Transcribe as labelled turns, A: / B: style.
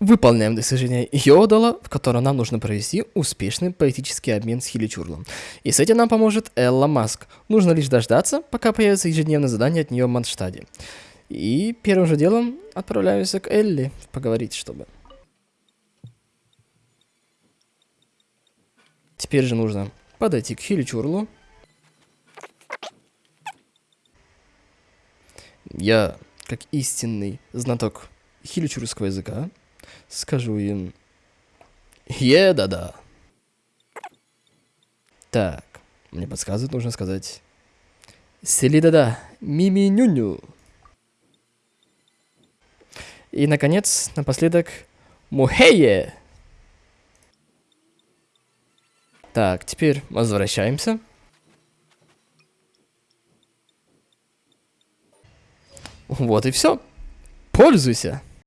A: Выполняем достижение Йодала, в котором нам нужно провести успешный политический обмен с Хиличурлом. И с этим нам поможет Элла Маск. Нужно лишь дождаться, пока появится ежедневное задание от нее в Манштаде. И первым же делом отправляемся к Элли поговорить, чтобы... Теперь же нужно подойти к Хиличурлу. Я, как истинный знаток хиличурского языка, скажу им «Е-да-да». Так, мне подсказывают, нужно сказать «Сели-да-да, мими-ню-ню». И, наконец, напоследок «Мухее». Так, теперь возвращаемся. Вот и все. Пользуйся.